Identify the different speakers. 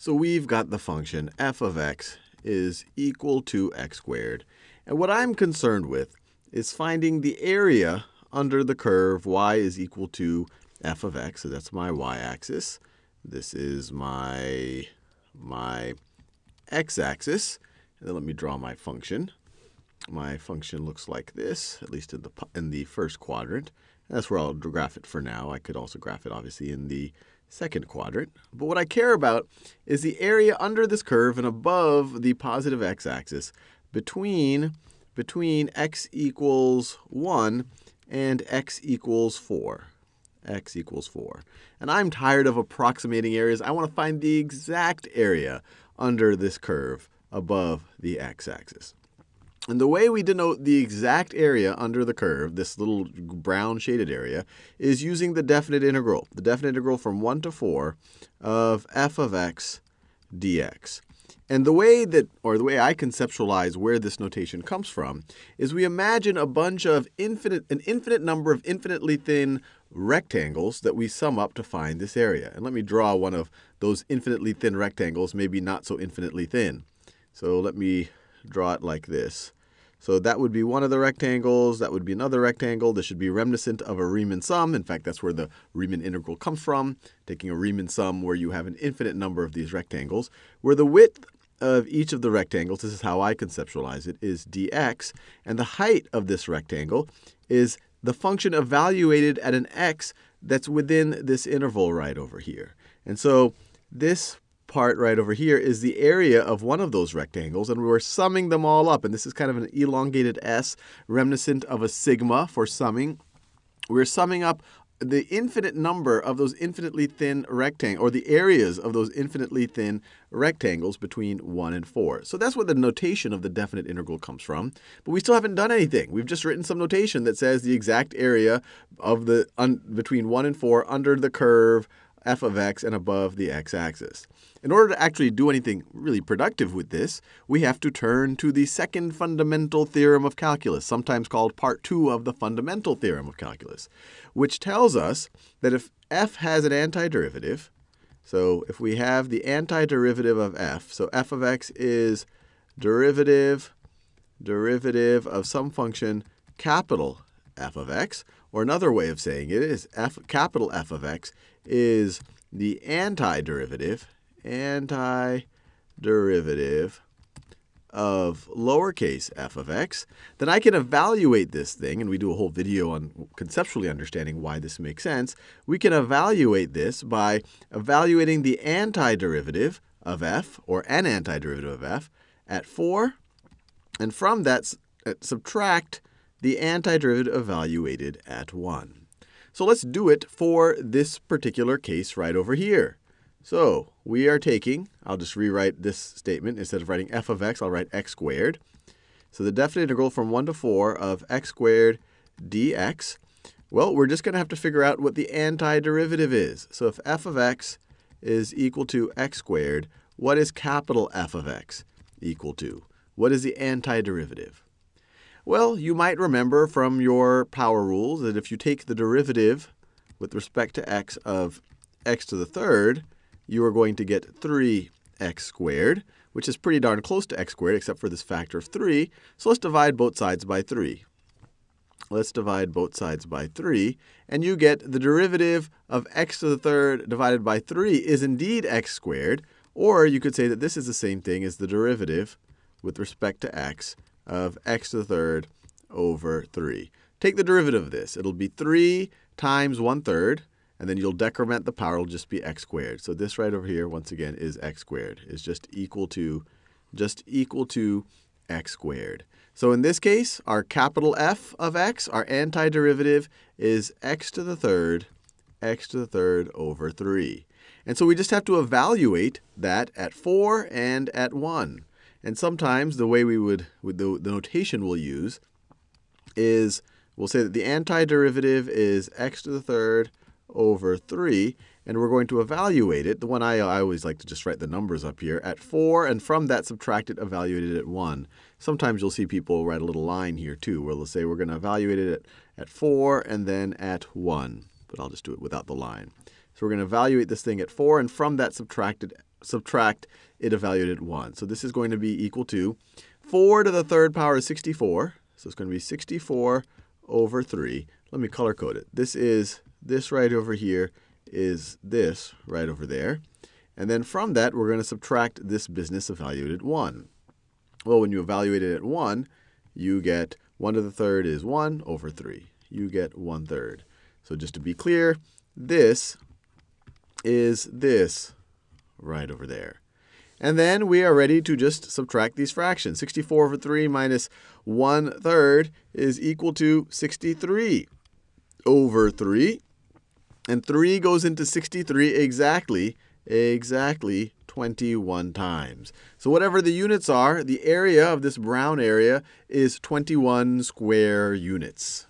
Speaker 1: So we've got the function f of x is equal to x squared. And what I'm concerned with is finding the area under the curve y is equal to f of x. So that's my y-axis. This is my, my x-axis. And then let me draw my function. My function looks like this, at least in the, in the first quadrant. And that's where I'll graph it for now. I could also graph it, obviously, in the second quadrant. But what I care about is the area under this curve and above the positive x-axis between, between x equals 1 and x equals 4 x equals 4. And I'm tired of approximating areas. I want to find the exact area under this curve above the x-axis. And the way we denote the exact area under the curve, this little brown shaded area, is using the definite integral, the definite integral from 1 to 4 of f of x dx. And the way that, or the way I conceptualize where this notation comes from, is we imagine a bunch of infinite, an infinite number of infinitely thin rectangles that we sum up to find this area. And let me draw one of those infinitely thin rectangles, maybe not so infinitely thin. So let me draw it like this. So that would be one of the rectangles. That would be another rectangle. This should be reminiscent of a Riemann sum. In fact, that's where the Riemann integral comes from, taking a Riemann sum where you have an infinite number of these rectangles, where the width of each of the rectangles, this is how I conceptualize it, is dx, and the height of this rectangle is the function evaluated at an x that's within this interval right over here. And so this part right over here is the area of one of those rectangles, and we're summing them all up. And this is kind of an elongated S, reminiscent of a sigma for summing. We're summing up the infinite number of those infinitely thin rectangles, or the areas of those infinitely thin rectangles between 1 and 4. So that's where the notation of the definite integral comes from. But we still haven't done anything. We've just written some notation that says the exact area of the between 1 and 4 under the curve f of x and above the x-axis. In order to actually do anything really productive with this, we have to turn to the second fundamental theorem of calculus, sometimes called part two of the fundamental theorem of calculus, which tells us that if f has an antiderivative, so if we have the antiderivative of f, so f of x is derivative, derivative of some function capital f of x, or another way of saying it is f, capital F of x is the antiderivative, antiderivative of lowercase f of x, then I can evaluate this thing, and we do a whole video on conceptually understanding why this makes sense. We can evaluate this by evaluating the antiderivative of f, or an antiderivative of f, at 4, and from that uh, subtract the antiderivative evaluated at 1. So let's do it for this particular case right over here. So we are taking, I'll just rewrite this statement. Instead of writing f of x, I'll write x squared. So the definite integral from 1 to 4 of x squared dx. Well, we're just going to have to figure out what the antiderivative is. So if f of x is equal to x squared, what is capital F of x equal to? What is the antiderivative? Well, you might remember from your power rules that if you take the derivative with respect to x of x to the third, you are going to get 3x squared, which is pretty darn close to x squared, except for this factor of 3. So let's divide both sides by 3. Let's divide both sides by 3, and you get the derivative of x to the third divided by 3 is indeed x squared, or you could say that this is the same thing as the derivative with respect to x of x to the third over 3. Take the derivative of this. It'll be 3 times 1 third, and then you'll decrement the power. It'll just be x squared. So this right over here, once again, is x squared. is just equal to, just equal to x squared. So in this case, our capital F of x, our antiderivative, is x to the third, x to the third over 3. And so we just have to evaluate that at 4 and at 1. And sometimes the way we would, the, the notation we'll use is we'll say that the antiderivative is x to the third over 3, and we're going to evaluate it. The one I, I always like to just write the numbers up here at 4, and from that subtract it, evaluate it at 1. Sometimes you'll see people write a little line here too, where they'll say we're going to evaluate it at, at 4 and then at 1. But I'll just do it without the line. So we're going to evaluate this thing at 4, and from that subtract it subtract it evaluated at 1. So this is going to be equal to 4 to the third power is 64. So it's going to be 64 over 3. Let me color code it. This is this right over here is this right over there. And then from that, we're going to subtract this business evaluated at 1. Well, when you evaluate it at 1, you get 1 to the third is 1 over 3. You get 1 third. So just to be clear, this is this right over there. And then we are ready to just subtract these fractions. 64 over 3 minus 1 third is equal to 63 over 3. And 3 goes into 63 exactly, exactly 21 times. So whatever the units are, the area of this brown area is 21 square units.